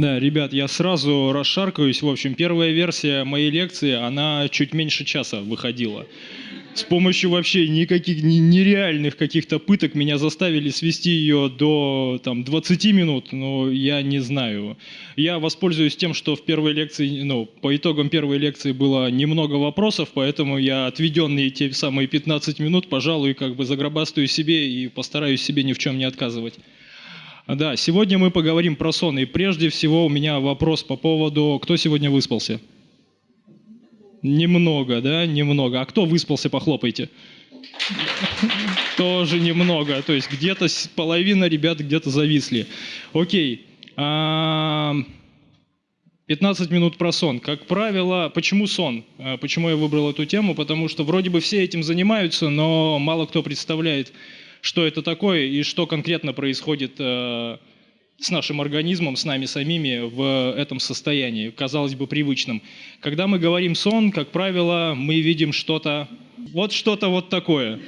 Да, ребят, я сразу расшаркаюсь. В общем, первая версия моей лекции, она чуть меньше часа выходила. С помощью вообще никаких нереальных каких-то пыток меня заставили свести ее до там, 20 минут, но я не знаю. Я воспользуюсь тем, что в первой лекции, ну, по итогам первой лекции было немного вопросов, поэтому я отведенные те самые 15 минут, пожалуй, как бы загробастаю себе и постараюсь себе ни в чем не отказывать. Да, сегодня мы поговорим про сон. И прежде всего у меня вопрос по поводу, кто сегодня выспался? Немного, да, немного. А кто выспался, похлопайте. Тоже немного. То есть где-то половина ребят где-то зависли. Окей. 15 а, минут про сон. Как правило, почему сон? А, почему я выбрал эту тему? Потому что вроде бы все этим занимаются, но мало кто представляет, что это такое и что конкретно происходит э, с нашим организмом, с нами самими в этом состоянии, казалось бы, привычном. Когда мы говорим сон, как правило, мы видим что-то, вот что-то вот такое.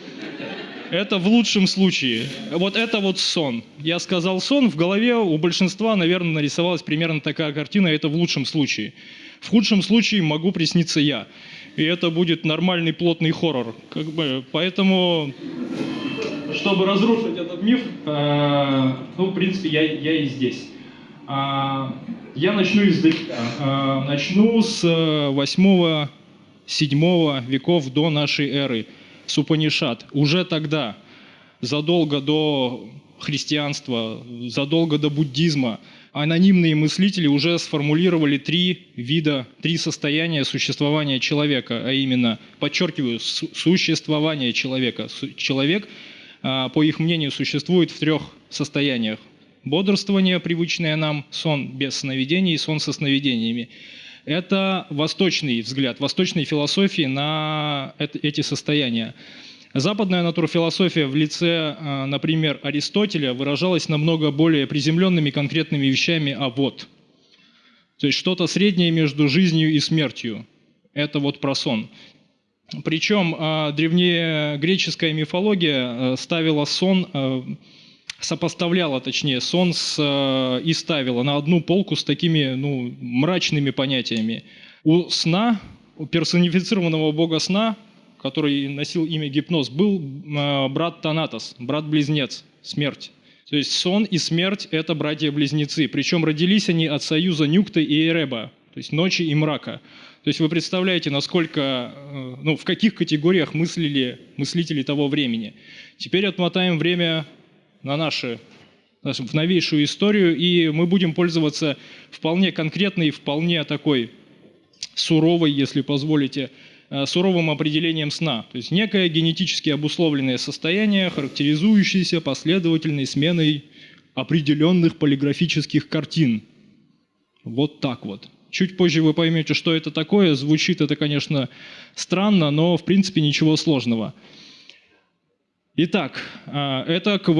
Это в лучшем случае. Вот это вот сон. Я сказал сон, в голове у большинства, наверное, нарисовалась примерно такая картина, это в лучшем случае. В худшем случае могу присниться я. И это будет нормальный плотный хоррор. Как бы, поэтому чтобы разрушить этот миф, э, ну, в принципе, я, я и здесь. Э, я начну издалека. Э, начну с 8-7 веков до нашей эры, с Упанишат. Уже тогда, задолго до христианства, задолго до буддизма, анонимные мыслители уже сформулировали три вида, три состояния существования человека, а именно, подчеркиваю, существование человека. Человек – а, по их мнению, существует в трех состояниях. Бодрствование, привычное нам, сон без сновидений и сон со сновидениями. Это восточный взгляд, восточной философии на эти состояния. Западная натурфилософия в лице, а, например, Аристотеля выражалась намного более приземленными конкретными вещами, а вот. То есть что-то среднее между жизнью и смертью. Это вот про сон. Причем а, древнегреческая мифология э, ставила сон, э, сопоставляла, точнее, сон с, и ставила на одну полку с такими ну, мрачными понятиями. У сна, у персонифицированного бога сна, который носил имя гипноз, был брат Танатос, брат-близнец, смерть. То есть сон и смерть – это братья-близнецы. Причем родились они от союза Нюкта и Эреба, то есть ночи и мрака. То есть вы представляете, насколько, э, ну, в каких категориях мыслили мыслители того времени. Теперь отмотаем время на наши, в новейшую историю, и мы будем пользоваться вполне конкретной, вполне такой суровой, если позволите, э, суровым определением сна. То есть некое генетически обусловленное состояние, характеризующееся последовательной сменой определенных полиграфических картин. Вот так вот. Чуть позже вы поймете, что это такое. Звучит это, конечно, странно, но в принципе ничего сложного. Итак, а, это к,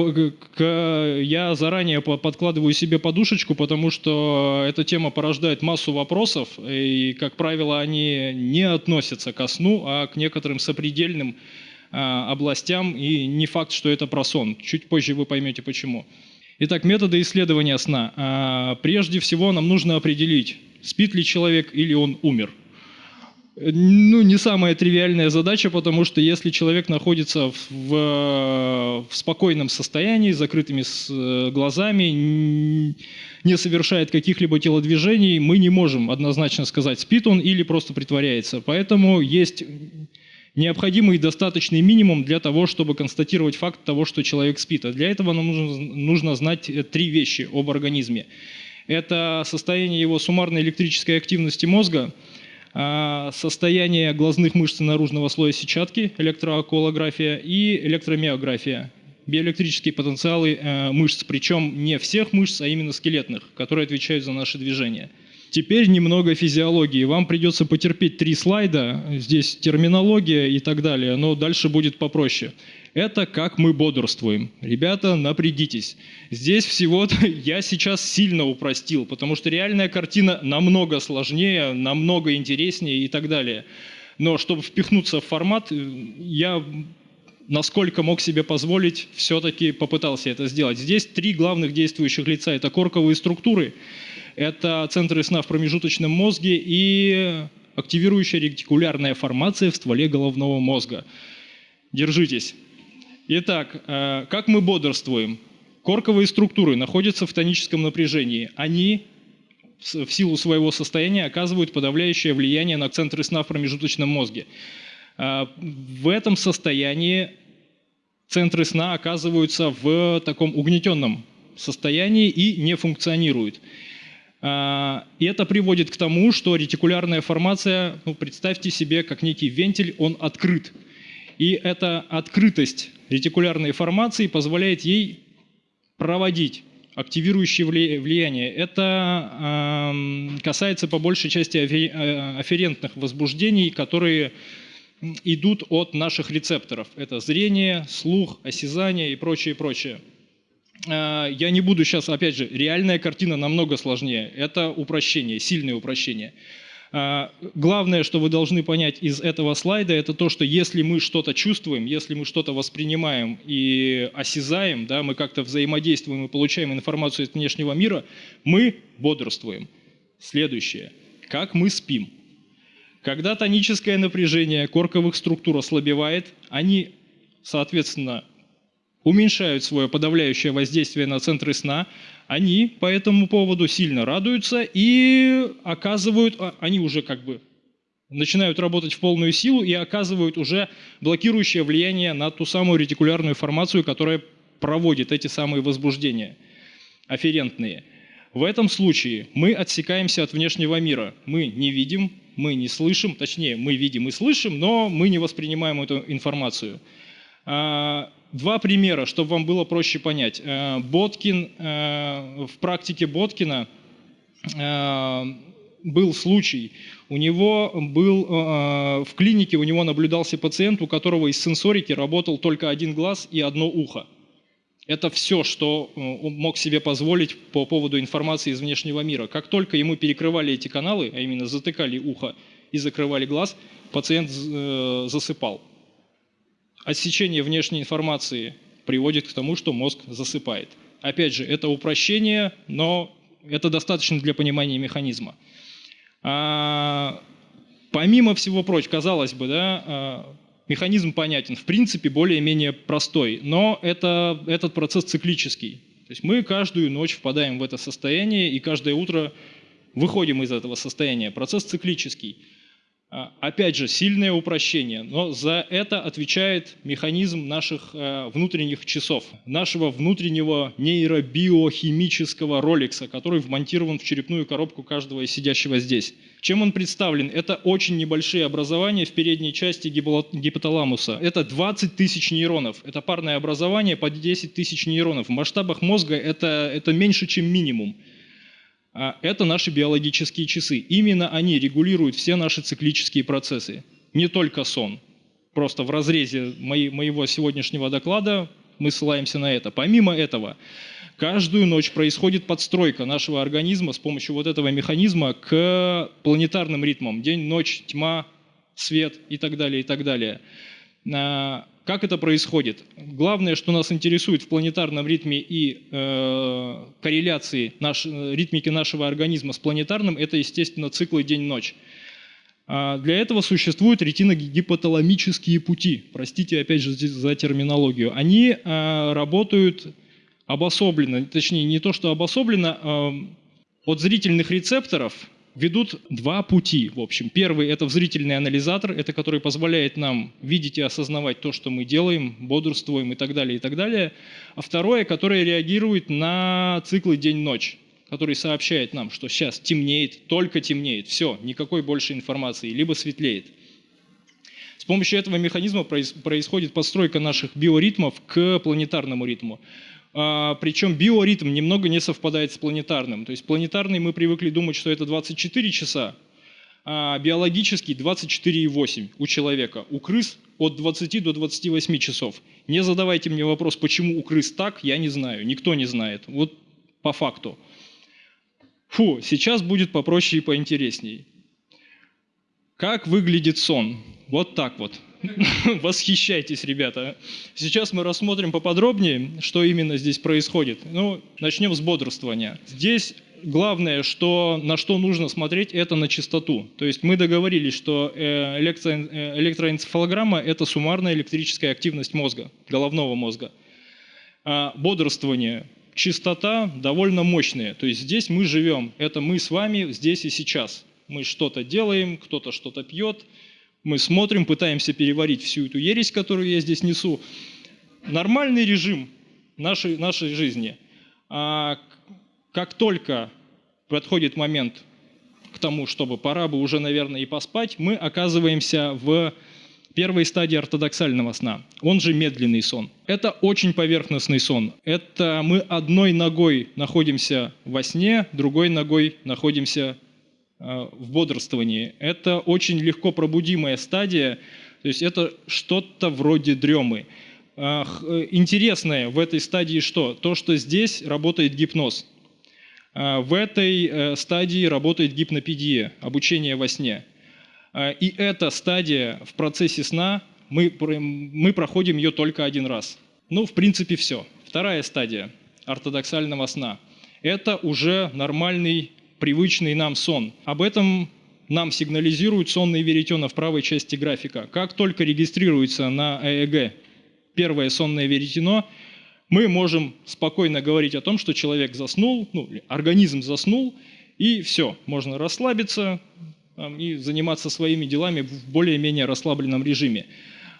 к, я заранее подкладываю себе подушечку, потому что эта тема порождает массу вопросов, и, как правило, они не относятся ко сну, а к некоторым сопредельным а, областям, и не факт, что это про сон. Чуть позже вы поймете почему. Итак, методы исследования сна. А, прежде всего нам нужно определить, спит ли человек или он умер. Ну, не самая тривиальная задача, потому что если человек находится в, в, спокойном состоянии, с закрытыми э, глазами, не совершает каких-либо телодвижений, мы не можем однозначно сказать, спит он или просто притворяется. Поэтому есть необходимый достаточный минимум для того, чтобы констатировать факт того, что человек спит. А для этого нам нужно, нужно знать три вещи об организме. Это состояние его суммарной электрической активности мозга, а, состояние глазных мышц наружного слоя сетчатки, электроокулография и электромиография, биоэлектрические потенциалы э, мышц, причем не всех мышц, а именно скелетных, которые отвечают за наши движения. Теперь немного физиологии. Вам придется потерпеть три слайда, здесь терминология и так далее, но дальше будет попроще. Это как мы бодрствуем. Ребята, напрягитесь. Здесь всего-то я сейчас сильно упростил, потому что реальная картина намного сложнее, намного интереснее и так далее. Но чтобы впихнуться в формат, я насколько мог себе позволить, все-таки попытался это сделать. Здесь три главных действующих лица. Это корковые структуры, Это центры сна в промежуточном мозге и активирующая ретикулярная формация в стволе головного мозга. Держитесь. Итак, э, как мы бодрствуем? Корковые структуры находятся в тоническом напряжении. Они в силу своего состояния оказывают подавляющее влияние на центры сна в промежуточном мозге. Э, в этом состоянии центры сна оказываются в таком угнетенном состоянии и не функционируют. А, и это приводит к тому, что ретикулярная формация, ну, представьте себе, как некий вентиль, он открыт. И эта открытость ретикулярной формации позволяет ей проводить активирующее влияние. Это э, касается по большей части э, афферентных возбуждений, которые идут от наших рецепторов. Это зрение, слух, осязание и прочее, прочее. А, я не буду сейчас, опять же, реальная картина намного сложнее. Это упрощение, сильное упрощение. А, главное, что вы должны понять из этого слайда, это то, что если мы что-то чувствуем, если мы что-то воспринимаем и осязаем, да, мы как-то взаимодействуем и получаем информацию от внешнего мира, мы бодрствуем. Следующее. Как мы спим? Когда тоническое напряжение корковых структур ослабевает, они, соответственно, уменьшают свое подавляющее воздействие на центры сна, они по этому поводу сильно радуются и оказывают, а, они уже как бы начинают работать в полную силу и оказывают уже блокирующее влияние на ту самую ретикулярную формацию, которая проводит эти самые возбуждения афферентные. В этом случае мы отсекаемся от внешнего мира. Мы не видим, мы не слышим, точнее, мы видим и слышим, но мы не воспринимаем эту информацию. Два примера, чтобы вам было проще понять. Э, Боткин, э, в практике Боткина э, был случай, у него был в клинике, у него наблюдался пациент, у которого из сенсорики работал только один глаз и одно ухо. Это все, что он мог себе позволить по поводу информации из внешнего мира. Как только ему перекрывали эти каналы, а именно затыкали ухо и закрывали глаз, пациент засыпал. Отсечение внешней информации приводит к тому, что мозг засыпает. Опять же, это упрощение, но это достаточно для понимания механизма. А, помимо всего прочего, казалось бы, да, а, механизм понятен, в принципе, более-менее простой, но это, этот процесс циклический. То есть мы каждую ночь впадаем в это состояние и каждое утро выходим из этого состояния. Процесс циклический. А, опять же, сильное упрощение, но за это отвечает механизм наших э, внутренних часов, нашего внутреннего нейробиохимического роликса, который вмонтирован в черепную коробку каждого из сидящего здесь. Чем он представлен? Это очень небольшие образования в передней части гипоталамуса. Это 20 тысяч нейронов. Это парное образование по 10 тысяч нейронов. В масштабах мозга это, это меньше, чем минимум. А это наши биологические часы. Именно они регулируют все наши циклические процессы. Не только сон. Просто в разрезе моего сегодняшнего доклада мы ссылаемся на это. Помимо этого, каждую ночь происходит подстройка нашего организма с помощью вот этого механизма к планетарным ритмам. День, ночь, тьма, свет и так далее, и так далее. Как это происходит? Главное, что нас интересует в планетарном ритме и э, корреляции наш, ритмики нашего организма с планетарным, это, естественно, циклы день-ночь. А для этого существуют ретиногипоталамические пути. Простите, опять же, за терминологию. Они э, работают обособленно, точнее, не то, что обособленно, э, от зрительных рецепторов ведут два пути, в общем. Первый – это зрительный анализатор, это который позволяет нам видеть и осознавать то, что мы делаем, бодрствуем и так далее, и так далее. А второе, которое реагирует на циклы день-ночь, который сообщает нам, что сейчас темнеет, только темнеет, все, никакой больше информации, либо светлеет. С помощью этого механизма происходит подстройка наших биоритмов к планетарному ритму. А, причем биоритм немного не совпадает с планетарным. То есть планетарный мы привыкли думать, что это 24 часа, а биологический 24,8 у человека. У крыс от 20 до 28 часов. Не задавайте мне вопрос, почему у крыс так, я не знаю, никто не знает. Вот по факту. Фу, сейчас будет попроще и поинтересней. Как выглядит сон? Вот так вот. Восхищайтесь, ребята. Сейчас мы рассмотрим поподробнее, что именно здесь происходит. Ну, начнем с бодрствования. Здесь главное, что, на что нужно смотреть, это на частоту. То есть мы договорились, что э, электро, э, электроэнцефалограмма – это суммарная электрическая активность мозга, головного мозга. А бодрствование, частота довольно мощная. То есть здесь мы живем, это мы с вами здесь и сейчас. Мы что-то делаем, кто-то что-то пьет, мы смотрим, пытаемся переварить всю эту ересь, которую я здесь несу. Нормальный режим нашей, нашей жизни. А как только подходит момент к тому, чтобы пора бы уже, наверное, и поспать, мы оказываемся в первой стадии ортодоксального сна, он же медленный сон. Это очень поверхностный сон. Это мы одной ногой находимся во сне, другой ногой находимся в бодрствовании. Это очень легко пробудимая стадия, то есть это что-то вроде дремы. Э, интересное в этой стадии что? То, что здесь работает гипноз. Э, в этой стадии работает гипнопедия, обучение во сне. И эта стадия в процессе сна, мы, мы проходим ее только один раз. Ну, в принципе, все. Вторая стадия ортодоксального сна – это уже нормальный привычный нам сон. Об этом нам сигнализирует сонный веретено в правой части графика. Как только регистрируется на ЭЭГ первое сонное веретено, мы можем спокойно говорить о том, что человек заснул, ну, организм заснул, и все, можно расслабиться там, и заниматься своими делами в более-менее расслабленном режиме.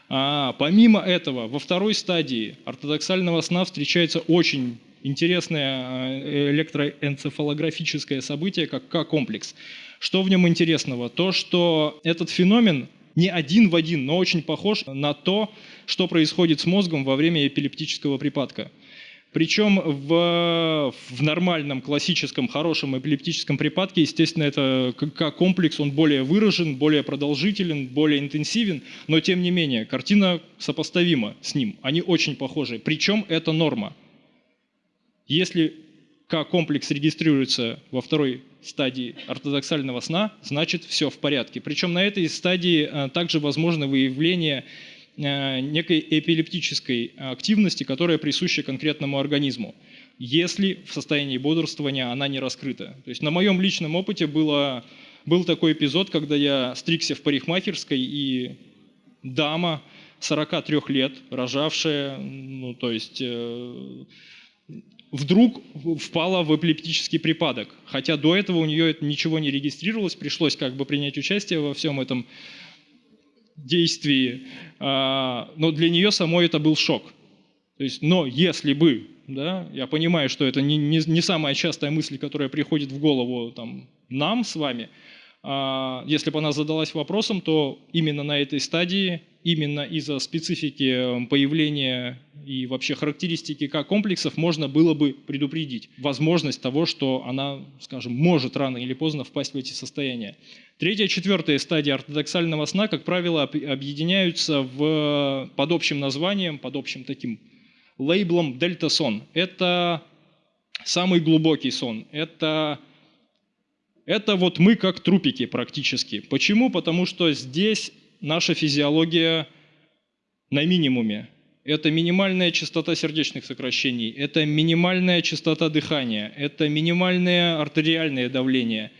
А помимо этого, во второй стадии ортодоксального сна встречается очень интересное э, электроэнцефалографическое событие, как К-комплекс. Что в нем интересного? То, что этот феномен не один в один, но очень похож на то, что происходит с мозгом во время эпилептического припадка. Причем в, в нормальном, классическом, хорошем эпилептическом припадке, естественно, это как комплекс, он более выражен, более продолжителен, более интенсивен, но тем не менее, картина сопоставима с ним, они очень похожи. Причем это норма. Если К-комплекс регистрируется во второй стадии ортодоксального сна, значит все в порядке. Причем на этой стадии а, также возможно выявление а, некой эпилептической активности, которая присуща конкретному организму, если в состоянии бодрствования она не раскрыта. То есть на моем личном опыте было, был такой эпизод, когда я стригся в парикмахерской, и дама 43 лет, рожавшая, ну то есть э, вдруг впала в эпилептический припадок. Хотя до этого у нее ничего не регистрировалось, пришлось как бы принять участие во всем этом действии. А, но для нее самой это был шок. То есть, но если бы, да, я понимаю, что это не, не, не самая частая мысль, которая приходит в голову там, нам с вами, если бы она задалась вопросом, то именно на этой стадии, именно из-за специфики появления и вообще характеристики К-комплексов можно было бы предупредить возможность того, что она, скажем, может рано или поздно впасть в эти состояния. Третья, четвертая стадия ортодоксального сна, как правило, объединяются в, под общим названием, под общим таким лейблом дельта-сон. Это самый глубокий сон. Это это вот мы как трупики практически. Почему? Потому что здесь наша физиология на минимуме. Это минимальная частота сердечных сокращений, это минимальная частота дыхания, это минимальное артериальное давление,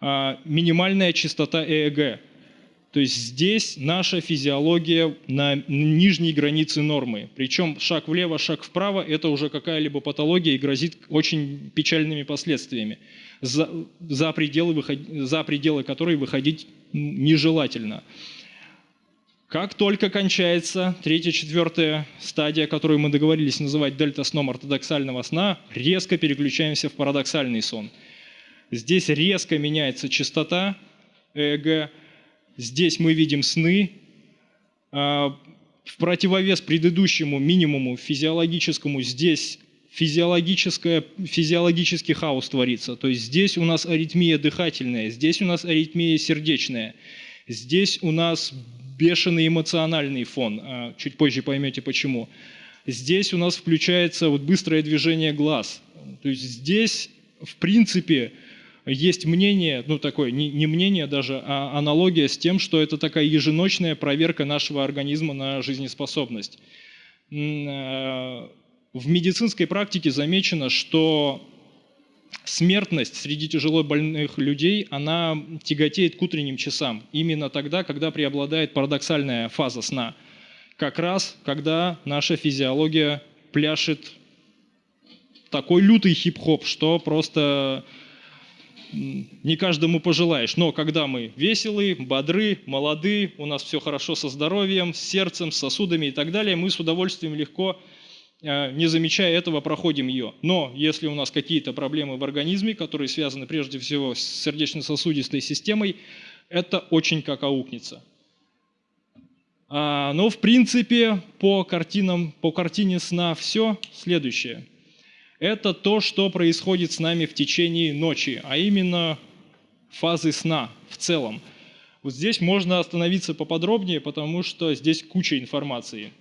а, минимальная частота ЭЭГ. То есть здесь наша физиология на нижней границе нормы. Причем шаг влево, шаг вправо – это уже какая-либо патология и грозит очень печальными последствиями, за, за, пределы, за пределы которой выходить нежелательно. Как только кончается третья, четвертая стадия, которую мы договорились называть дельта-сном ортодоксального сна, резко переключаемся в парадоксальный сон. Здесь резко меняется частота ЭЭГ, здесь мы видим сны, а, в противовес предыдущему минимуму физиологическому здесь физиологическое, физиологический хаос творится. То есть здесь у нас аритмия дыхательная, здесь у нас аритмия сердечная, здесь у нас бешеный эмоциональный фон. А, чуть позже поймете почему. Здесь у нас включается вот быстрое движение глаз. То есть здесь, в принципе, есть мнение, ну такое, не, не мнение даже, а аналогия с тем, что это такая еженочная проверка нашего организма на жизнеспособность. В медицинской практике замечено, что смертность среди тяжело больных людей, она тяготеет к утренним часам. Именно тогда, когда преобладает парадоксальная фаза сна. Как раз, когда наша физиология пляшет такой лютый хип-хоп, что просто не каждому пожелаешь. Но когда мы веселые, бодры, молоды, у нас все хорошо со здоровьем, с сердцем, с сосудами и так далее, мы с удовольствием легко, не замечая этого, проходим ее. Но если у нас какие-то проблемы в организме, которые связаны прежде всего с сердечно-сосудистой системой, это очень как аукнется. А, но в принципе по картинам, по картине сна все следующее – это то, что происходит с нами в течение ночи, а именно фазы сна в целом. Вот здесь можно остановиться поподробнее, потому что здесь куча информации.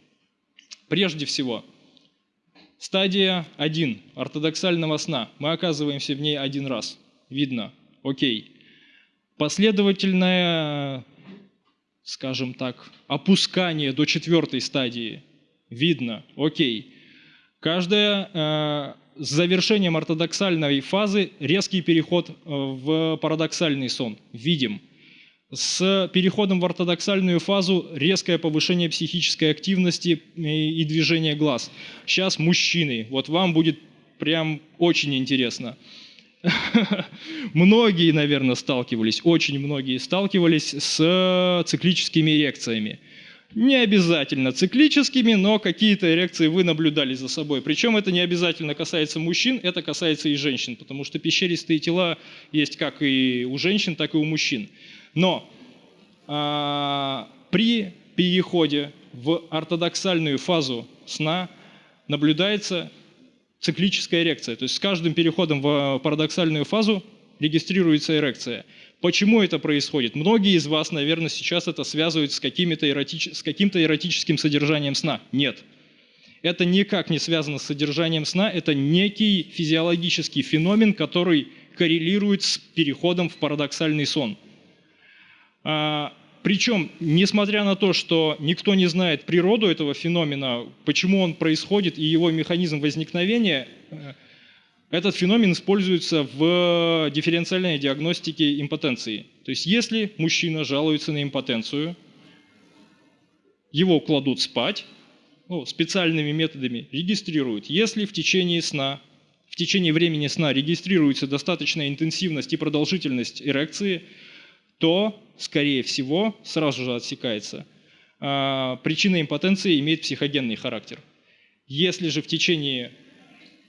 Прежде всего, стадия 1 ортодоксального сна. Мы оказываемся в ней один раз. Видно. Окей. Последовательное, скажем так, опускание до четвертой стадии. Видно. Окей. Каждая э, с завершением ортодоксальной фазы резкий переход э, в парадоксальный сон. Видим. С переходом в ортодоксальную фазу резкое повышение психической активности и движения глаз. Сейчас мужчины. Вот вам будет прям очень интересно. Многие, наверное, сталкивались, очень многие сталкивались с циклическими эрекциями. Не обязательно циклическими, но какие-то эрекции вы наблюдали за собой. Причем это не обязательно касается мужчин, это касается и женщин, потому что пещеристые тела есть как и у женщин, так и у мужчин. Но а, при переходе в ортодоксальную фазу сна наблюдается циклическая эрекция. То есть с каждым переходом в парадоксальную фазу регистрируется эрекция. Почему это происходит? Многие из вас, наверное, сейчас это связывают с, эротич... с каким-то эротическим содержанием сна. Нет. Это никак не связано с содержанием сна, это некий физиологический феномен, который коррелирует с переходом в парадоксальный сон. А, причем, несмотря на то, что никто не знает природу этого феномена, почему он происходит и его механизм возникновения, э, этот феномен используется в дифференциальной диагностике импотенции. То есть если мужчина жалуется на импотенцию, его кладут спать, ну, специальными методами регистрируют. Если в течение сна, в течение времени сна регистрируется достаточная интенсивность и продолжительность эрекции, то, скорее всего, сразу же отсекается, а, причина импотенции имеет психогенный характер. Если же в течение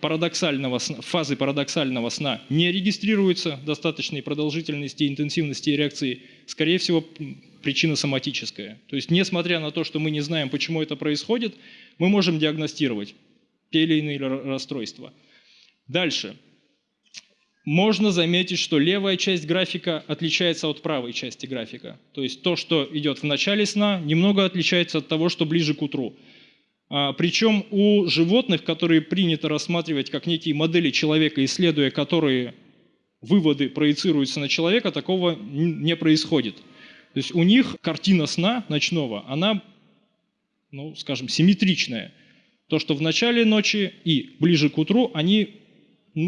парадоксального сна, фазы парадоксального сна не регистрируется достаточной продолжительности и интенсивности эрекции, скорее всего, причина соматическая. То есть, несмотря на то, что мы не знаем, почему это происходит, мы можем диагностировать те или иные расстройства. Дальше. Можно заметить, что левая часть графика отличается от правой части графика. То есть то, что идет в начале сна, немного отличается от того, что ближе к утру. А, Причем у животных, которые принято рассматривать как некие модели человека, исследуя которые выводы проецируются на человека, такого не происходит. То есть у них картина сна ночного, она, ну, скажем, симметричная. То, что в начале ночи и ближе к утру, они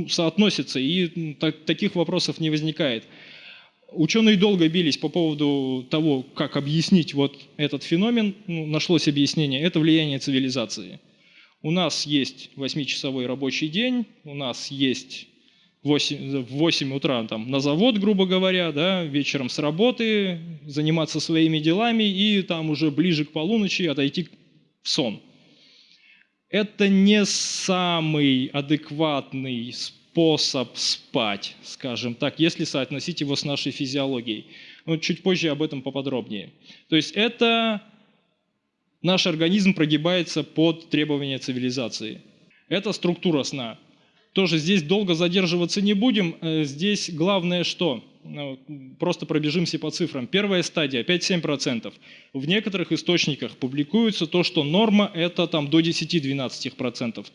соотносятся, и так, таких вопросов не возникает. Ученые долго бились по поводу того, как объяснить вот этот феномен. Ну, нашлось объяснение. Это влияние цивилизации. У нас есть 8-часовой рабочий день, у нас есть 8, в 8 утра там, на завод, грубо говоря, да, вечером с работы, заниматься своими делами и там уже ближе к полуночи отойти в сон. Это не самый адекватный способ спать, скажем так, если соотносить его с нашей физиологией. Но чуть позже об этом поподробнее. То есть это наш организм прогибается под требования цивилизации. Это структура сна. Тоже здесь долго задерживаться не будем. Э, здесь главное что? Ну, просто пробежимся по цифрам. Первая стадия 5-7%. В некоторых источниках публикуется то, что норма это там до 10-12%.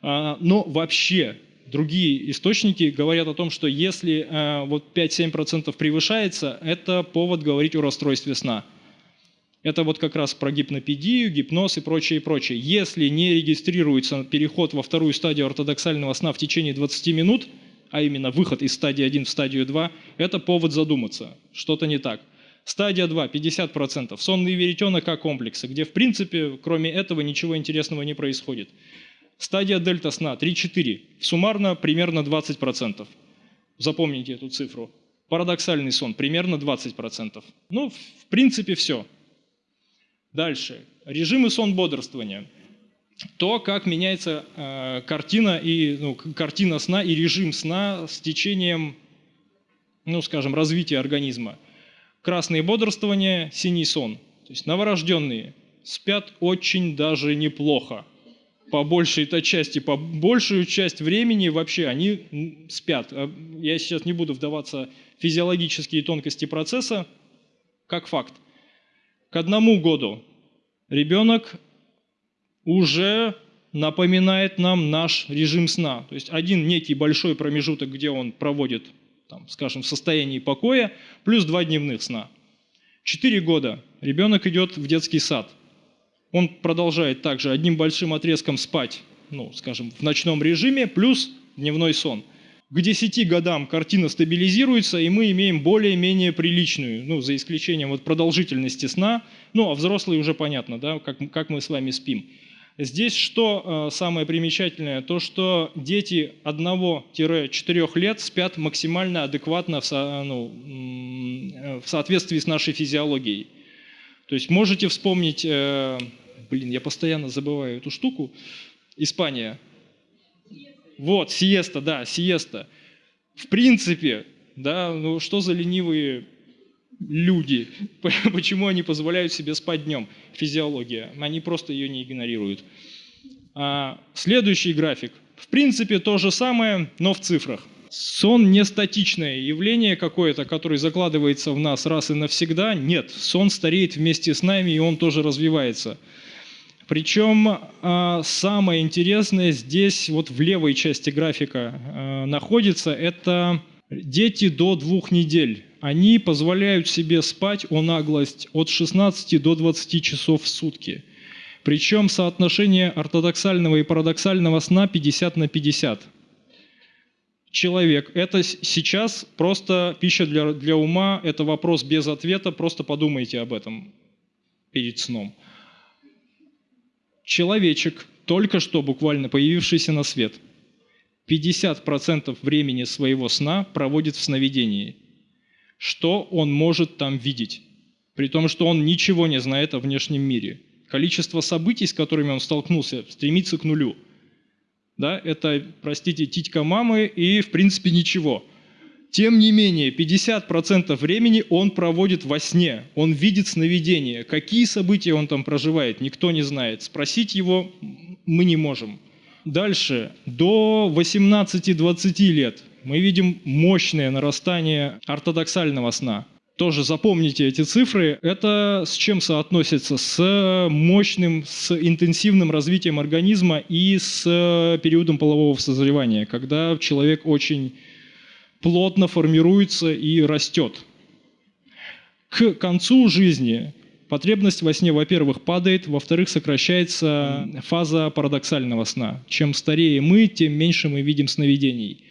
А, но вообще другие источники говорят о том, что если э, вот 5-7% превышается, это повод говорить о расстройстве сна. Это вот как раз про гипнопедию, гипноз и прочее, и прочее. Если не регистрируется переход во вторую стадию ортодоксального сна в течение 20 минут, а именно выход из стадии 1 в стадию 2, это повод задуматься, что-то не так. Стадия 2 – 50%. Сонный веретенок как комплексы, где в принципе кроме этого ничего интересного не происходит. Стадия дельта сна 3-4, суммарно примерно 20%. Запомните эту цифру. Парадоксальный сон примерно 20%. Ну, в принципе, все. Дальше. Режимы сон бодрствования – то, как меняется э, картина, и, ну, картина сна и режим сна с течением, ну, скажем, развития организма. Красное бодрствование, синий сон. То есть новорожденные спят очень даже неплохо. По большей-то части, по большую часть времени вообще они спят. А я сейчас не буду вдаваться в физиологические тонкости процесса, как факт. К одному году ребенок уже напоминает нам наш режим сна. То есть один некий большой промежуток, где он проводит, там, скажем, в состоянии покоя, плюс два дневных сна. Четыре года ребенок идет в детский сад. Он продолжает также одним большим отрезком спать, ну, скажем, в ночном режиме, плюс дневной сон. К 10 годам картина стабилизируется, и мы имеем более-менее приличную, ну, за исключением вот продолжительности сна, ну, а взрослые уже понятно, да, как, как мы с вами спим. Здесь что э, самое примечательное? То, что дети 1-4 лет спят максимально адекватно в, со, ну, в соответствии с нашей физиологией. То есть можете вспомнить, э, блин, я постоянно забываю эту штуку, Испания. Вот, сиеста, да, сиеста. В принципе, да, ну что за ленивые люди, почему они позволяют себе спать днем, физиология, они просто ее не игнорируют. А, следующий график. В принципе, то же самое, но в цифрах. Сон не статичное явление какое-то, которое закладывается в нас раз и навсегда. Нет, сон стареет вместе с нами, и он тоже развивается. Причем а, самое интересное здесь, вот в левой части графика а, находится, это дети до двух недель они позволяют себе спать о наглость от 16 до 20 часов в сутки. Причем соотношение ортодоксального и парадоксального сна 50 на 50. Человек, это сейчас просто пища для, для ума, это вопрос без ответа, просто подумайте об этом перед сном. Человечек, только что буквально появившийся на свет, 50% времени своего сна проводит в сновидении – что он может там видеть, при том, что он ничего не знает о внешнем мире. Количество событий, с которыми он столкнулся, стремится к нулю. Да, это, простите, титька мамы и, в принципе, ничего. Тем не менее, 50% времени он проводит во сне, он видит сновидения. Какие события он там проживает, никто не знает. Спросить его мы не можем. Дальше, до 18-20 лет мы видим мощное нарастание ортодоксального сна. Тоже запомните эти цифры. Это с чем соотносится? С мощным, с интенсивным развитием организма и с периодом полового созревания, когда человек очень плотно формируется и растет. К концу жизни потребность во сне, во-первых, падает, во-вторых, сокращается фаза парадоксального сна. Чем старее мы, тем меньше мы видим сновидений.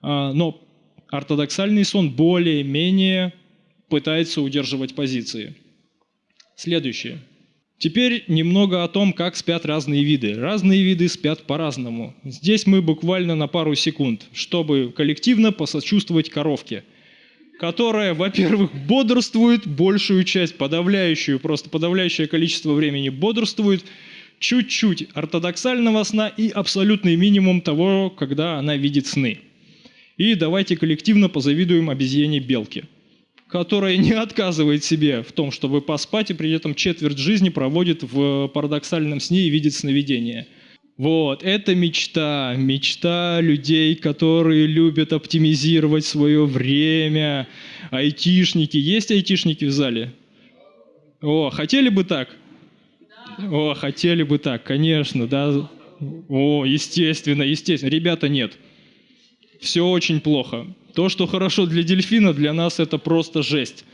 А, но ортодоксальный сон более-менее пытается удерживать позиции. Следующее. Теперь немного о том, как спят разные виды. Разные виды спят по-разному. Здесь мы буквально на пару секунд, чтобы коллективно посочувствовать коровке, которая, во-первых, бодрствует большую часть, подавляющую, просто подавляющее количество времени бодрствует, чуть-чуть ортодоксального сна и абсолютный минимум того, когда она видит сны. И давайте коллективно позавидуем обезьяне белке, которая не отказывает себе в том, чтобы поспать, и при этом четверть жизни проводит в парадоксальном сне и видит сновидения. Вот, это мечта, мечта людей, которые любят оптимизировать свое время. Айтишники, есть айтишники в зале? О, хотели бы так? О, хотели бы так, конечно, да. О, естественно, естественно. Ребята, нет все очень плохо. То, что хорошо для дельфина, для нас это просто жесть.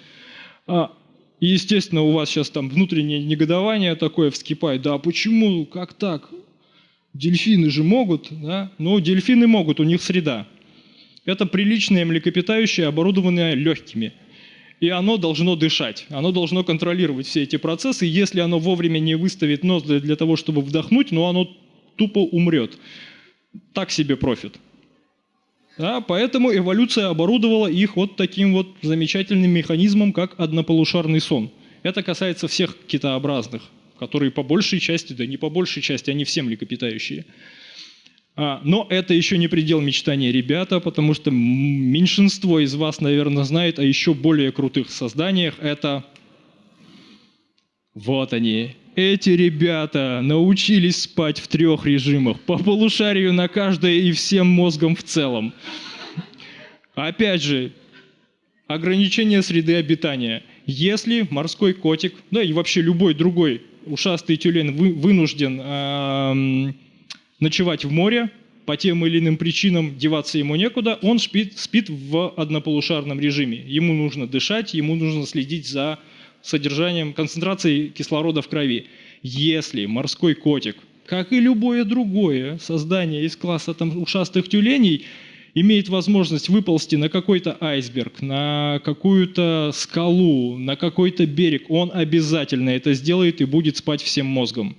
А, и, естественно, у вас сейчас там внутреннее негодование такое вскипает. Да почему, как так? Дельфины же могут, да? Ну, дельфины могут, у них среда. Это приличное млекопитающее, оборудованное легкими. И оно должно дышать, оно должно контролировать все эти процессы. Если оно вовремя не выставит нос для, для того, чтобы вдохнуть, но оно тупо умрет. Так себе профит. Да, поэтому эволюция оборудовала их вот таким вот замечательным механизмом, как однополушарный сон. Это касается всех китообразных, которые по большей части, да не по большей части, они все млекопитающие. А, но это еще не предел мечтания, ребята, потому что меньшинство из вас, наверное, знает о еще более крутых созданиях. Это вот они. Эти ребята научились спать в трех режимах, по полушарию на каждое и всем мозгом в целом. Опять же, ограничение среды обитания. Если морской котик, да и вообще любой другой ушастый тюлень вы, вынужден э, ночевать в море, по тем или иным причинам деваться ему некуда, он спит, спит в однополушарном режиме. Ему нужно дышать, ему нужно следить за содержанием, концентрацией кислорода в крови. Если морской котик, как и любое другое создание из класса там, ушастых тюленей, имеет возможность выползти на какой-то айсберг, на какую-то скалу, на какой-то берег, он обязательно это сделает и будет спать всем мозгом.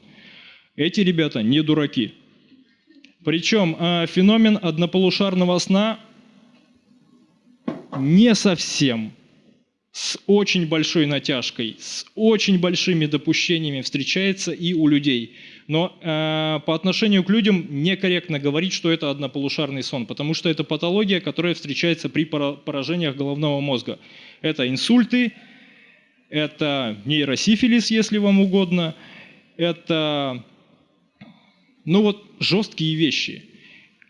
Эти ребята не дураки. Причем а, феномен однополушарного сна не совсем, с очень большой натяжкой, с очень большими допущениями встречается и у людей. Но э, по отношению к людям некорректно говорить, что это однополушарный сон, потому что это патология, которая встречается при поражениях головного мозга. Это инсульты, это нейросифилис, если вам угодно, это ну вот жесткие вещи.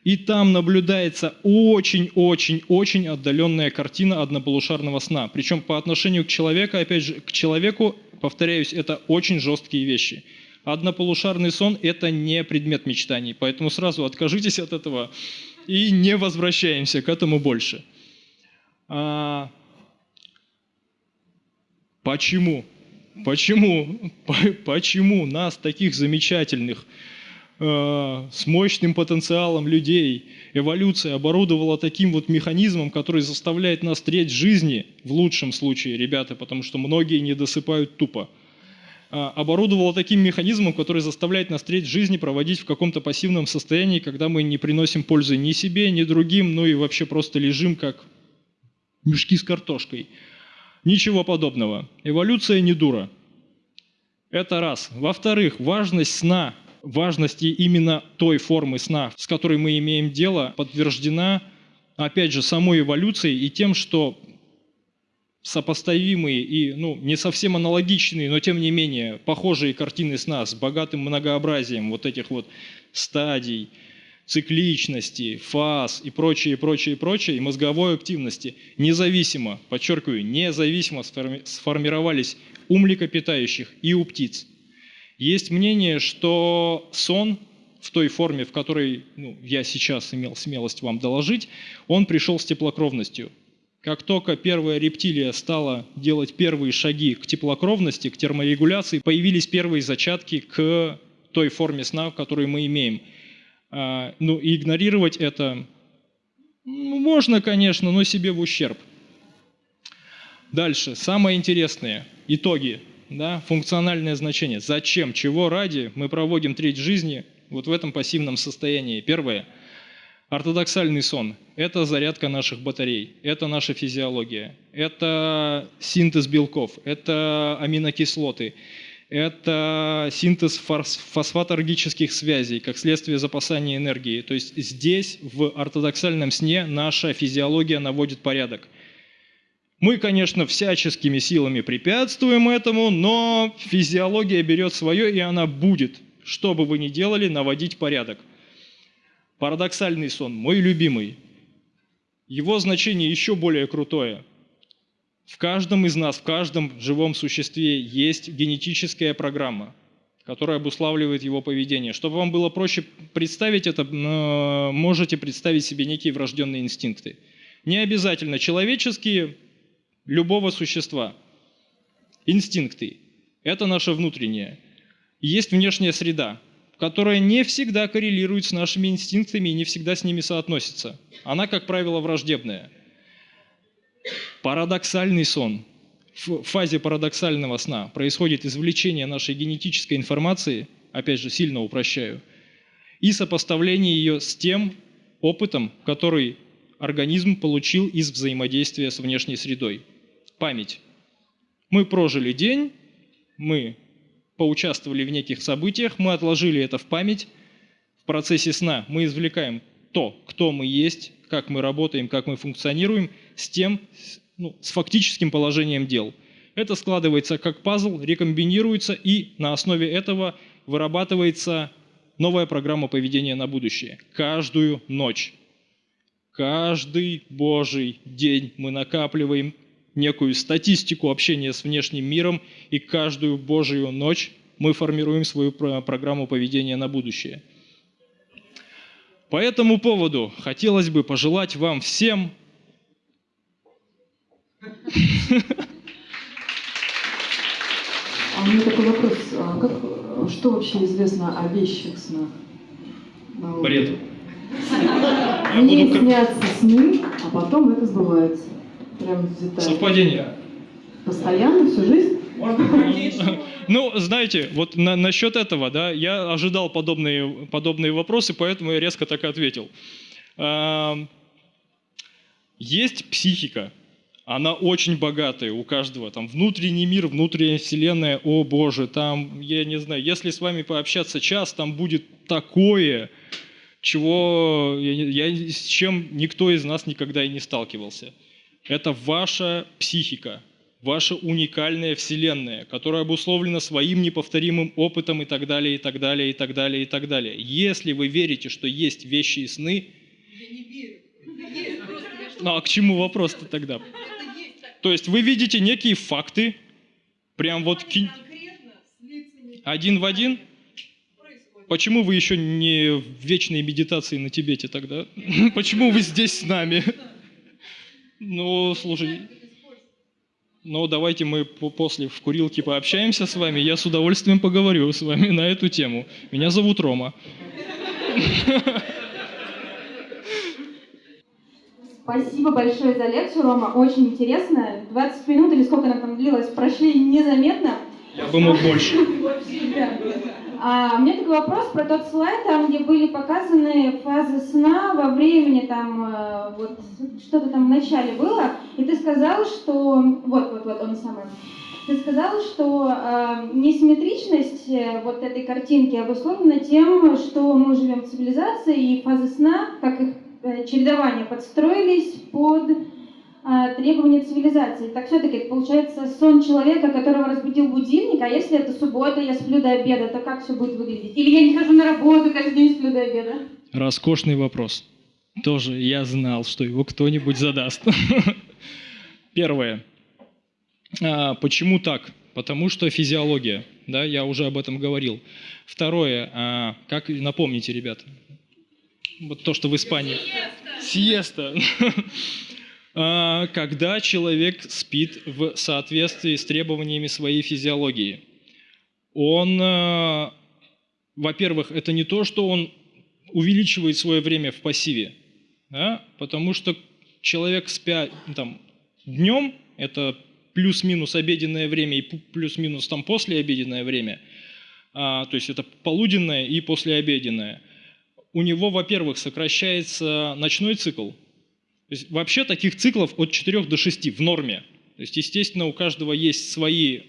И там наблюдается очень-очень-очень отдаленная картина однополушарного сна. Причем по отношению к человеку, опять же, к человеку, повторяюсь, это очень жесткие вещи. Однополушарный сон – это не предмет мечтаний, поэтому сразу откажитесь от этого и не возвращаемся к этому больше. А... Почему? Почему? Почему нас, таких замечательных, с мощным потенциалом людей. Эволюция оборудовала таким вот механизмом, который заставляет нас треть жизни, в лучшем случае, ребята, потому что многие не досыпают тупо. Э, оборудовала таким механизмом, который заставляет нас треть жизни проводить в каком-то пассивном состоянии, когда мы не приносим пользы ни себе, ни другим, ну и вообще просто лежим как мешки с картошкой. Ничего подобного. Эволюция не дура. Это раз. Во-вторых, важность сна важности именно той формы сна, с которой мы имеем дело, подтверждена, опять же, самой эволюцией и тем, что сопоставимые и ну, не совсем аналогичные, но тем не менее похожие картины сна с богатым многообразием вот этих вот стадий, цикличности, фаз и прочее, прочее, прочее, и мозговой активности независимо, подчеркиваю, независимо сформировались у млекопитающих и у птиц. Есть мнение, что сон в той форме, в которой ну, я сейчас имел смелость вам доложить, он пришел с теплокровностью. Как только первая рептилия стала делать первые шаги к теплокровности, к терморегуляции, появились первые зачатки к той форме сна, которую мы имеем. А, ну, и игнорировать это ну, можно, конечно, но себе в ущерб. Дальше, самое интересное, итоги да, функциональное значение. Зачем, чего ради мы проводим треть жизни вот в этом пассивном состоянии. Первое. Ортодоксальный сон – это зарядка наших батарей, это наша физиология, это синтез белков, это аминокислоты, это синтез фосфаторгических связей, как следствие запасания энергии. То есть здесь, в ортодоксальном сне, наша физиология наводит порядок. Мы, конечно, всяческими силами препятствуем этому, но физиология берет свое, и она будет, что бы вы ни делали, наводить порядок. Парадоксальный сон, мой любимый. Его значение еще более крутое. В каждом из нас, в каждом живом существе есть генетическая программа, которая обуславливает его поведение. Чтобы вам было проще представить это, можете представить себе некие врожденные инстинкты. Не обязательно человеческие, любого существа. Инстинкты – это наше внутреннее. Есть внешняя среда. которая не всегда коррелирует с нашими инстинктами и не всегда с ними соотносится. Она, как правило, враждебная. Парадоксальный сон. В фазе парадоксального сна происходит извлечение нашей генетической информации, опять же, сильно упрощаю, и сопоставление ее с тем опытом, который организм получил из взаимодействия с внешней средой. Память. Мы прожили день, мы поучаствовали в неких событиях, мы отложили это в память. В процессе сна мы извлекаем то, кто мы есть, как мы работаем, как мы функционируем, с тем, ну, с фактическим положением дел. Это складывается как пазл, рекомбинируется, и на основе этого вырабатывается новая программа поведения на будущее. Каждую ночь. Каждый божий день мы накапливаем некую статистику общения с внешним миром, и каждую божию ночь мы формируем свою программу поведения на будущее. По этому поводу хотелось бы пожелать вам всем а у меня такой вопрос. А как, что вообще известно о вещих снах? Бред. Мне снятся сны, а потом это сбывается. Прям детально. Совпадение. Постоянно, всю жизнь? Ну, знаете, вот на, насчет этого, да, я ожидал подобные, подобные вопросы, поэтому я резко так и ответил. Есть психика, она очень богатая у каждого. Там внутренний мир, внутренняя вселенная, о боже, там, я не знаю, если с вами пообщаться час, там будет такое, чего я, я, с чем никто из нас никогда и не сталкивался. Это ваша психика, ваша уникальная вселенная, которая обусловлена своим неповторимым опытом и так далее, и так далее, и так далее, и так далее. Если вы верите, что есть вещи и сны... Я не верю. Ну а к чему вопрос-то тогда? То есть вы видите некие факты, прям вот... Один в один? Почему вы еще не в вечной медитации на Тибете тогда? Почему вы здесь с нами? Ну, слушай, ну давайте мы после в курилке пообщаемся с вами, я с удовольствием поговорю с вами на эту тему. Меня зовут Рома. Спасибо большое за лекцию, Рома. Очень интересно. 20 минут или сколько она там длилась, прошли незаметно. Я бы мог больше. А, у меня такой вопрос про тот слайд, там, где были показаны фазы сна во времени, там, э, вот, что-то там в начале было, и ты сказал, что, вот, вот, вот, он самый, ты сказал, что э, несимметричность э, вот этой картинки обусловлена тем, что мы живем в цивилизации, и фазы сна, как их э, чередование, подстроились под требования цивилизации. Так все-таки получается сон человека, которого разбудил будильник, а если это суббота, я сплю до обеда, то как все будет выглядеть? Или я не хожу на работу, каждый день сплю до обеда? Роскошный вопрос. Тоже я знал, что его кто-нибудь задаст. Первое. А, почему так? Потому что физиология. Да, я уже об этом говорил. Второе. А, как напомните, ребята? Вот то, что в Испании. Сиеста. Сиеста. А, когда человек спит в соответствии с требованиями своей физиологии. Он, а, во-первых, это не то, что он увеличивает свое время в пассиве, да? потому что человек спя там, днем, это плюс-минус обеденное время и плюс-минус там послеобеденное время, а, то есть это полуденное и послеобеденное, у него, во-первых, сокращается ночной цикл, то есть вообще таких циклов от 4 до 6 в норме. То есть, естественно, у каждого есть свои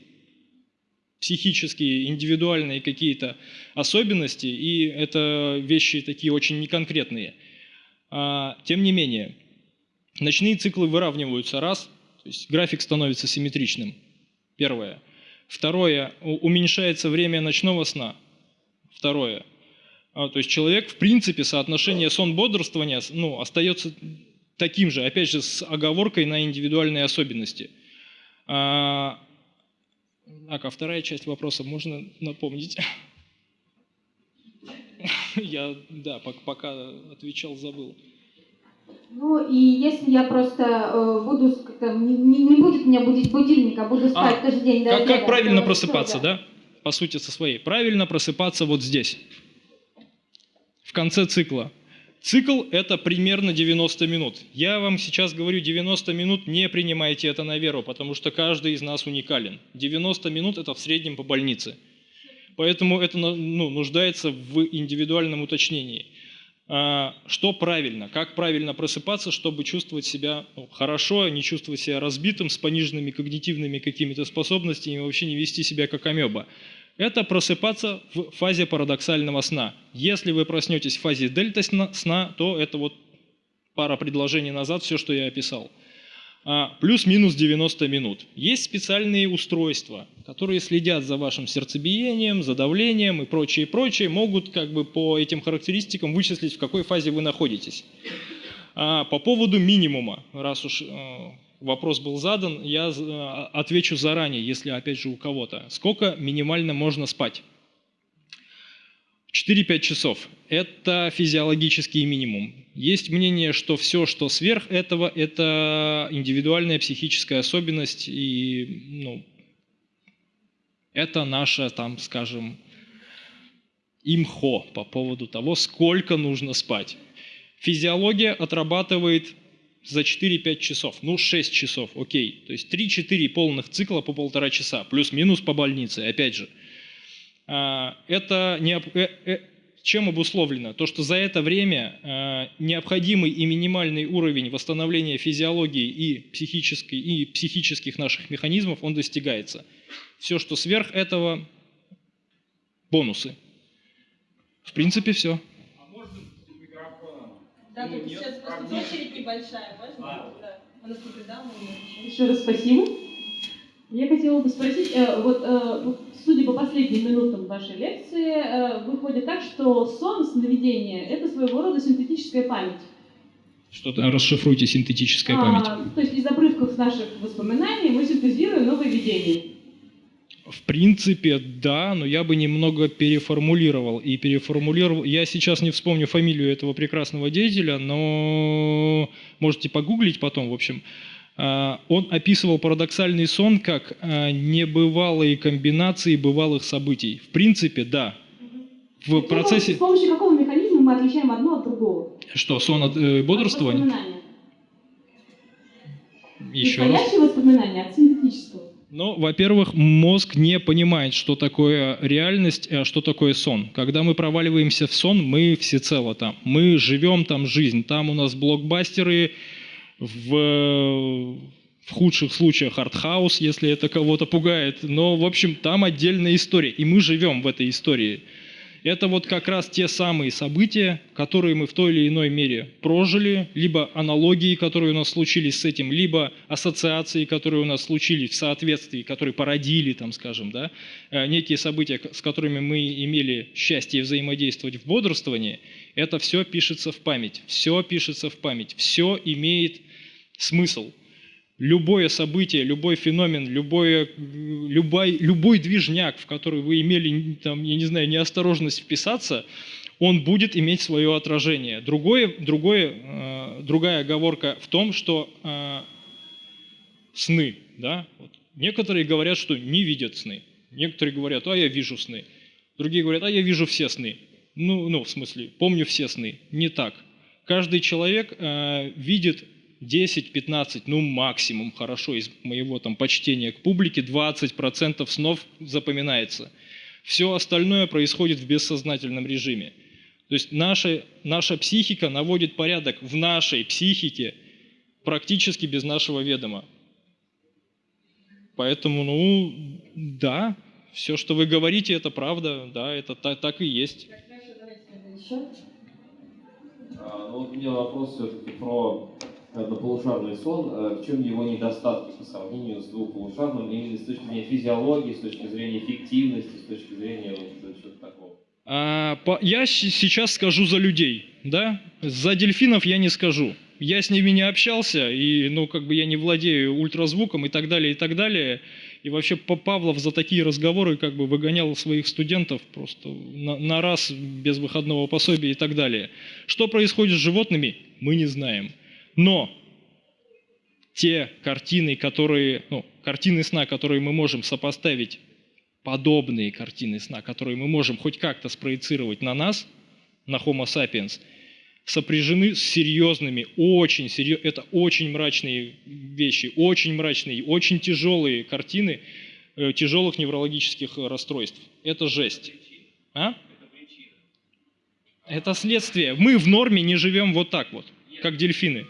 психические, индивидуальные какие-то особенности, и это вещи такие очень неконкретные. А, тем не менее, ночные циклы выравниваются раз, то есть график становится симметричным. Первое. Второе. Уменьшается время ночного сна. Второе. А, то есть человек, в принципе, соотношение сон-бодрствования ну, остается таким же, опять же, с оговоркой на индивидуальные особенности. А, а вторая часть вопроса можно напомнить? Я, да, пока отвечал, забыл. Ну и если я просто э, буду, не, не будет меня будить будильник, а буду спать а, каждый день. Как, как правильно просыпаться, да? По сути, со своей. Правильно просыпаться вот здесь. конце цикла. Цикл – это примерно 90 минут. Я вам сейчас говорю 90 минут, не принимайте это на веру, потому что каждый из нас уникален. 90 минут – это в среднем по больнице. Поэтому это ну, нуждается в индивидуальном уточнении. А, что правильно, как правильно просыпаться, чтобы чувствовать себя ну, хорошо, не чувствовать себя разбитым, с пониженными когнитивными какими-то способностями, и вообще не вести себя как амеба. Это просыпаться в фазе парадоксального сна. Если вы проснетесь в фазе дельта сна, то это вот пара предложений назад, все, что я описал. А, плюс-минус 90 минут. Есть специальные устройства, которые следят за вашим сердцебиением, за давлением и прочее, прочее, могут как бы по этим характеристикам вычислить, в какой фазе вы находитесь. А по поводу минимума, раз уж э, вопрос был задан, я э, отвечу заранее, если опять же у кого-то. Сколько минимально можно спать? 4-5 часов – это физиологический минимум. Есть мнение, что все, что сверх этого, это индивидуальная психическая особенность, и ну, это наша, там, скажем, имхо по поводу того, сколько нужно спать. Физиология отрабатывает за 4-5 часов, ну 6 часов, окей. То есть 3-4 полных цикла по полтора часа, плюс-минус по больнице, опять же – а, это не, э, э, чем обусловлено? То, что за это время а, необходимый и минимальный уровень восстановления физиологии и, психической, и психических наших механизмов, он достигается. Все, что сверх этого, бонусы. В принципе, все. Да, тут сейчас просто очередь небольшая, можно? Да. У нас Еще раз спасибо. Я хотела бы спросить, э, вот э, судя по последним минутам вашей лекции, э, выходит так, что сон, сновидение – это своего рода синтетическая память. Что-то расшифруйте синтетическая память. А, то есть из обрывков наших воспоминаний мы синтезируем новые видения. В принципе, да, но я бы немного переформулировал. И переформулировал. Я сейчас не вспомню фамилию этого прекрасного деятеля, но можете погуглить потом, в общем. А, он описывал парадоксальный сон как а, небывалые комбинации бывалых событий. В принципе, да. В процессе... С помощью какого механизма мы отличаем одно от другого? Что, сон от э, бодрствования? От Еще раз. воспоминания от. Ну, во-первых, мозг не понимает, что такое реальность, а что такое сон. Когда мы проваливаемся в сон, мы всецело там. Мы живем там жизнь. Там у нас блокбастеры, в, в худших случаях артхаус, если это кого-то пугает. Но, в общем, там отдельная история, и мы живем в этой истории. Это вот как раз те самые события, которые мы в той или иной мере прожили, либо аналогии, которые у нас случились с этим, либо ассоциации, которые у нас случились в соответствии, которые породили, там, скажем, да, э, некие события, с которыми мы имели счастье взаимодействовать в бодрствовании, это все пишется в память, все пишется в память, все имеет смысл. Любое событие, любой феномен, любое, любой, любой движняк, в который вы имели, там, я не знаю, неосторожность вписаться, он будет иметь свое отражение. Другое, другое, э, другая оговорка в том, что э, сны, да, вот. некоторые говорят, что не видят сны, некоторые говорят, а я вижу сны, другие говорят, а я вижу все сны. Ну, ну в смысле, помню все сны. Не так. Каждый человек э, видит 10-15, ну максимум, хорошо, из моего там почтения к публике, 20% снов запоминается. Все остальное происходит в бессознательном режиме. То есть наша, наша психика наводит порядок в нашей психике практически без нашего ведома. Поэтому, ну, да, все, что вы говорите, это правда, да, это так, так и есть. А, ну, вот у меня вопрос все-таки про однополушарный сон, э, в чем его недостатки по сравнению с двухполушарным, именно с точки зрения физиологии, с точки зрения эффективности, с точки зрения вот, чего-то такого? А, по, я сейчас скажу за людей, да? За дельфинов я не скажу. Я с ними не общался, и, ну, как бы я не владею ультразвуком и так далее, и так далее. И вообще Павлов за такие разговоры как бы выгонял своих студентов просто на, на раз без выходного пособия и так далее. Что происходит с животными, мы не знаем. Но те картины, которые, ну, картины сна, которые мы можем сопоставить, подобные картины сна, которые мы можем хоть как-то спроецировать на нас, на Homo sapiens сопряжены с серьезными, очень серьезными, это очень мрачные вещи, очень мрачные, очень тяжелые картины э, тяжелых неврологических расстройств. Это жесть. А? Это следствие. Мы в норме не живем вот так вот, как дельфины.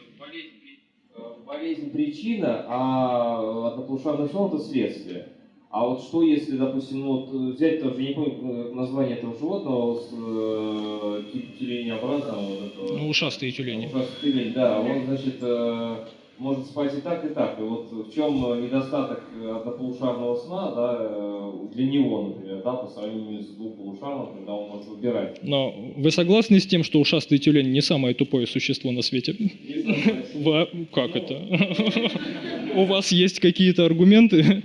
Э, Болезнь причина, а однополушарный сон это следствие. А вот что если, допустим, ну, вот взять тоже, не помню э, название этого животного, с э, типа тюленеобразного, вот этого, Ну, ушастые тюлени. ужасный тюлень, да, он, значит, э, может спать и так, и так. И вот в чем недостаток однополушарного сна, да, э, для него, например, да, по сравнению с двухполушарным, когда он может выбирать. Но вы согласны с тем, что ушастый тюлень не самое тупое существо на свете? Как это? У вас есть какие-то аргументы?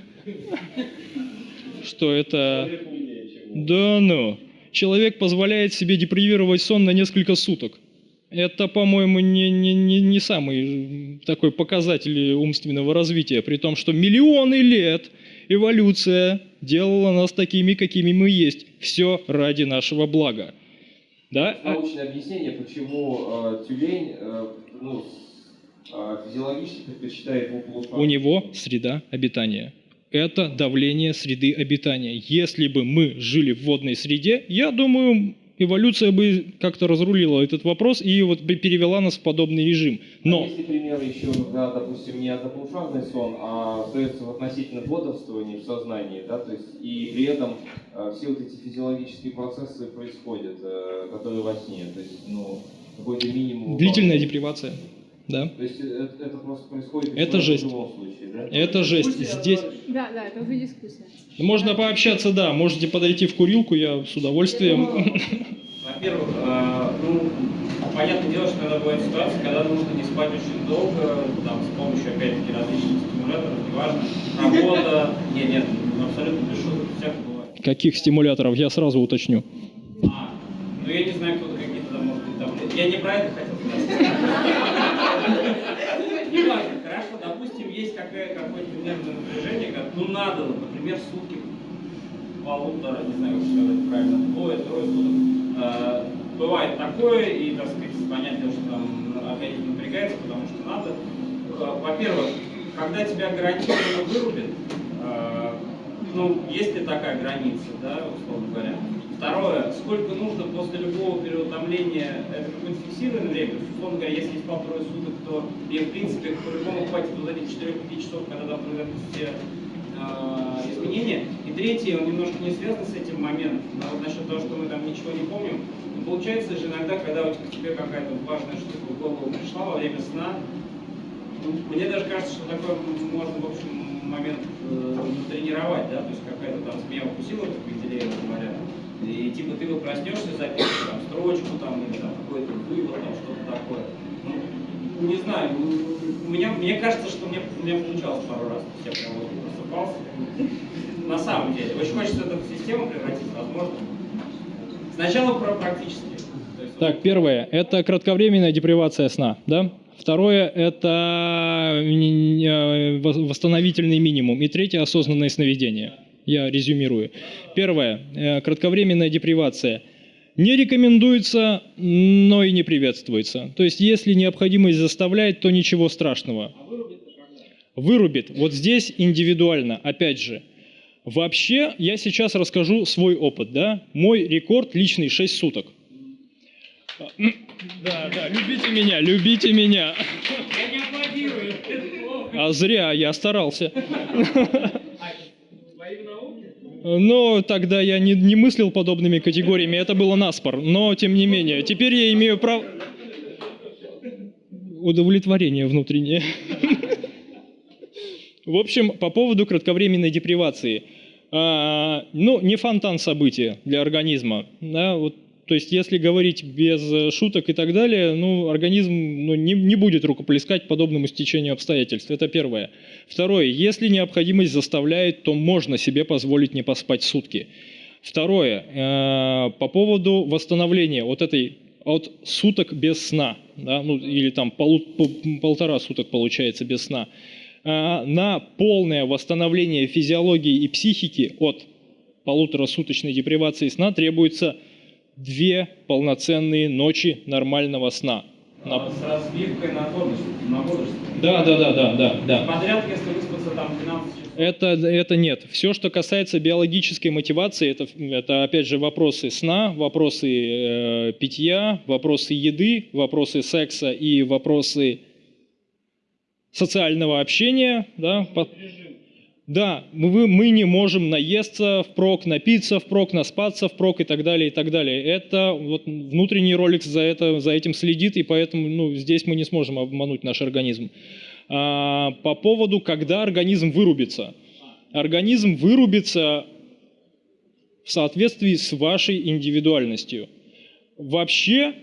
Что это... Да ну. Человек позволяет себе депривировать сон на несколько суток. Это, по-моему, не, не, не, не самый такой показатель умственного развития, при том, что миллионы лет эволюция делала нас такими, какими мы есть. Все ради нашего блага. Да? Научное объяснение, почему э, тюлень э, ну, э, физиологически предпочитает двухполушарный. У него среда обитания. Это давление среды обитания. Если бы мы жили в водной среде, я думаю, эволюция бы как-то разрулила этот вопрос и вот бы перевела нас в подобный режим. А Но есть ли примеры еще, когда, допустим, не однополушарный сон, а остается в относительном бодрствовании в сознании, да, то есть и при этом э, все вот эти физиологические процессы происходят, э, которые во сне, то есть, ну, какой-то минимум... длительная депривация. Да. То есть это, это просто происходит Это в жесть. любом случае, да? Это жесть. Здесь Да, да, это уже дискуссия. можно пообщаться, да. Можете подойти в курилку, я с удовольствием. Во-первых, э, ну, понятное дело, что иногда бывает ситуация, когда нужно не спать очень долго, там, с помощью, опять-таки, различных стимуляторов, неважно, работа, нет, нет, ну, абсолютно без шуток, всякое бывает. Каких стимуляторов, я сразу уточню. А, ну, я не знаю, кто-то какие-то там, может быть, там, я не про это хотел сказать. Неважно, хорошо, какое- какое-то нервное напряжение, как, ну, надо, например, сутки полутора, не знаю, как сказать правильно, двое, трое суток. Э, Бывает такое, и, так сказать, понятно, что там организм напрягается, потому что надо. Э, Во-первых, когда тебя гарантированно вырубит, э, ну, есть ли такая граница, да, условно говоря. Второе, сколько нужно после любого переутомления, это какое-то фиксированное время, есть, условно говоря, если спал трое суток, то и в принципе по-любому хватит вот этих 4-5 часов, когда там произойдут все э, изменения. И третье, он немножко не связан с этим моментом, да, вот насчет того, что мы там ничего не помним. Но получается же иногда, когда у тебя- тебе какая-то важная штука в голову пришла во время сна, Мне даже кажется, что такой можно, в общем, момент э, тренировать, да, то есть какая-то там змея укусила, как Менделеева говорят, и типа ты вот проснешься, запишешь там строчку там или там какой-то вывод, там что-то такое. Ну, не знаю, у меня, мне кажется, что мне, меня получалось пару раз, я прям вот просыпался. На самом деле, очень хочется это в систему превратить, возможно. Сначала про практически. То есть, Так, первое – это кратковременная депривация сна, да? Второе – это э, вос- восстановительный минимум. И третье – осознанное сновидение. Я резюмирую. Первое – кратковременная депривация. Не рекомендуется, но и не приветствуется. То есть, если необходимость заставляет, то ничего страшного. Вырубит. Вот здесь индивидуально, опять же. Вообще, я сейчас расскажу свой опыт, да? Мой рекорд личный 6 суток. Да, да, любите меня, любите меня. Я не аплодирую. А зря, я старался. Но тогда я не, не мыслил подобными категориями, это было наспор. Но, тем не менее, теперь я имею право... Удовлетворение внутреннее. В общем, по поводу кратковременной депривации. А, ну, не фонтан события для организма. Да, то есть, если говорить без э, шуток и так далее, ну, организм ну, не, не будет рукоплескать подобному стечению обстоятельств. Это первое. Второе. Если необходимость заставляет, то можно себе позволить не поспать сутки. Второе. э, по поводу восстановления вот этой от суток без сна, да, ну, или там полу- пол- полтора суток получается без сна, а, на полное восстановление физиологии и психики от полуторасуточной депривации сна требуется две полноценные ночи нормального сна. На- С разбивкой на бодрствование. На. Да, да, да, да, да, да. Подряд, если выспаться там 12 часов. Это, это нет. Все, что касается биологической мотивации, это, это опять же вопросы сна, вопросы э, питья, вопросы еды, вопросы секса и вопросы социального общения. Да, по- да мы, мы не можем наесться впрок, напиться впрок, наспаться впрок и так далее, и так далее. Это вот внутренний ролик за, это, за этим следит, и поэтому ну, здесь мы не сможем обмануть наш организм. А, по поводу, когда организм вырубится. Организм вырубится в соответствии с вашей индивидуальностью. Вообще,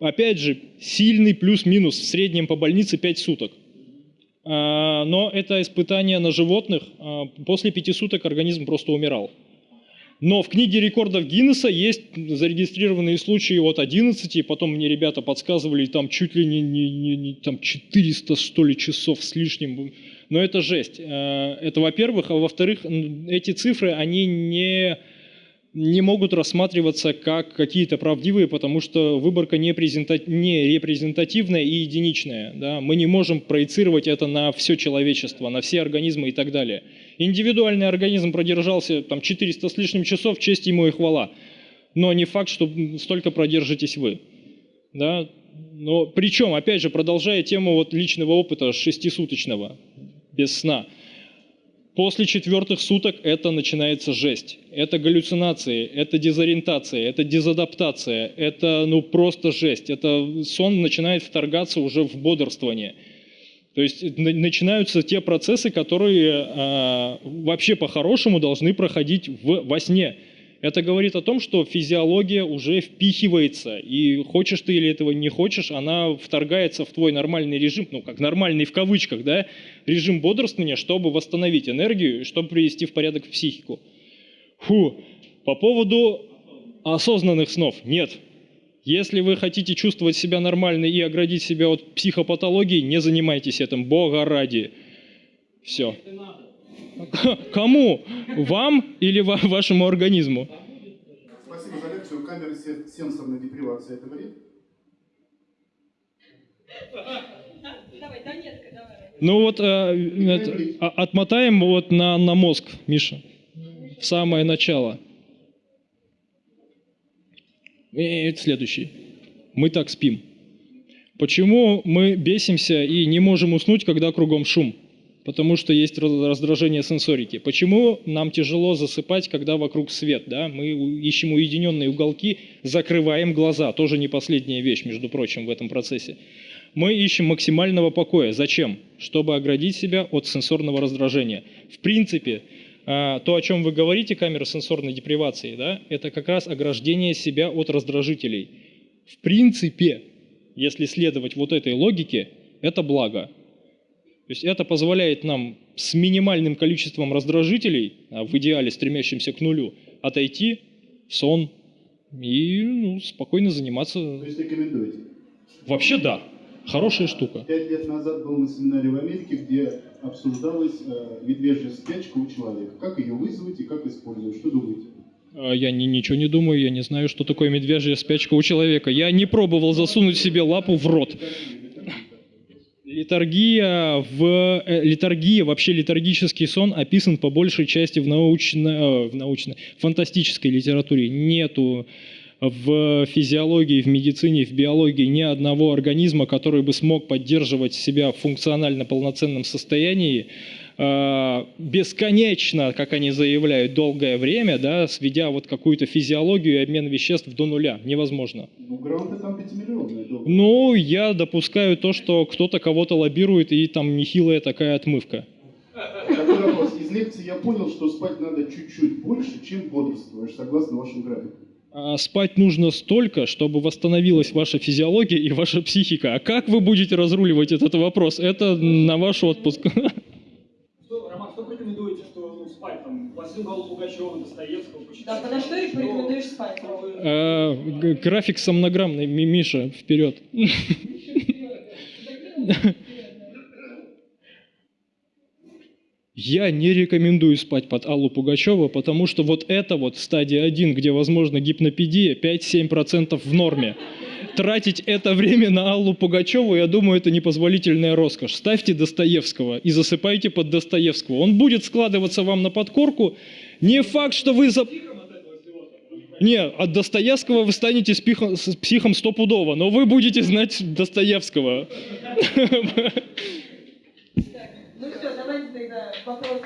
опять же, сильный плюс-минус в среднем по больнице 5 суток. А, Но это испытание на животных. А, После пяти суток организм просто умирал. Но в книге рекордов Гиннесса есть зарегистрированные случаи от 11, и потом мне ребята подсказывали, там чуть ли не, не- не- не- там 400, что ли, часов с лишним. Но это жесть. Э, Это во-первых. А во-вторых, эти цифры, они не, не могут рассматриваться как какие-то правдивые, потому что выборка не, не репрезентативная и единичная. Да? Мы не можем проецировать это на все человечество, на все организмы и так далее. Индивидуальный организм продержался там 400 с лишним часов, честь ему и хвала. Но не факт, что столько продержитесь вы. Да? Но причем, опять же, продолжая тему вот личного опыта шестисуточного, без сна. После четвертых суток это начинается жесть. Это галлюцинации, это дезориентация, это дезадаптация, это ну просто жесть. Это сон начинает вторгаться уже в бодрствование. То есть на- начинаются те процессы, которые а, вообще по-хорошему должны проходить в, во сне. Это говорит о том, что физиология уже впихивается, и хочешь ты или этого не хочешь, она вторгается в твой нормальный режим, ну как нормальный в кавычках, да, режим бодрствования, чтобы восстановить энергию, чтобы привести в порядок психику. Фу. По поводу осознанных снов. Нет. Если вы хотите чувствовать себя нормально и оградить себя от психопатологии, не занимайтесь этим, бога ради. Все. Кому? Вам или ва- вашему организму? Спасибо за лекцию. Камера се- сенсорной депривации это вред? Давай, Донецка, давай. Ну вот э, а- отмотаем вот на, на мозг, Миша, в самое начало. И это следующий. Мы так спим. Почему мы бесимся и не можем уснуть, когда кругом шум? Потому что есть раз- раздражение сенсорики. Почему нам тяжело засыпать, когда вокруг свет? Да? Мы ищем уединенные уголки, закрываем глаза. Тоже не последняя вещь, между прочим, в этом процессе. Мы ищем максимального покоя. Зачем? Чтобы оградить себя от сенсорного раздражения. В принципе, а, то, о чем вы говорите, камера сенсорной депривации, да, это как раз ограждение себя от раздражителей. В принципе, если следовать вот этой логике, это благо. То есть это позволяет нам с минимальным количеством раздражителей, а в идеале стремящимся к нулю, отойти в сон и ну, спокойно заниматься. То есть рекомендуете? Вообще да, хорошая штука. Пять лет назад был на семинаре в Америке, где обсуждалась э, медвежья спячка у человека. Как ее вызвать и как использовать? Что думаете? А Я ни- ничего не думаю, я не знаю, что такое медвежья спячка у человека. Я не пробовал засунуть себе лапу в рот. Литургия, в, э, литургия, вообще литургический сон описан по большей части в, научно, э, в научно, фантастической литературе. Нету в физиологии, в медицине, в биологии ни одного организма, который бы смог поддерживать себя в функционально полноценном состоянии бесконечно, как они заявляют, долгое время, да, сведя вот какую-то физиологию и обмен веществ до нуля. Невозможно. Ну, грамота там пятимиллионная. долго. Ну, я допускаю то, что кто-то кого-то лоббирует, и там нехилая такая отмывка. Такой вопрос. Из лекции я понял, что спать надо чуть-чуть больше, чем бодрствуешь, согласно вашему графику. А спать нужно столько, чтобы восстановилась ваша физиология и ваша психика. А как вы будете разруливать этот вопрос? Это на ваш отпуск. Что, Роман, что порекомендуете, что ну, Пугачева, Достоевского? Да, подо что и порекомендуешь спать? Г- График сомнограммный, Ми- Миша, вперед. Я не рекомендую спать под Аллу Пугачеву, потому что вот это вот стадия 1, где возможно гипнопедия, 5-7% в норме. Тратить это время на Аллу Пугачеву, я думаю, это непозволительная роскошь. Ставьте Достоевского и засыпайте под Достоевского. Он будет складываться вам на подкорку. Не факт, что вы за... Не, от Достоевского вы станете с пихом- с психом стопудово, но вы будете знать Достоевского. Ну все, давайте тогда вопросы?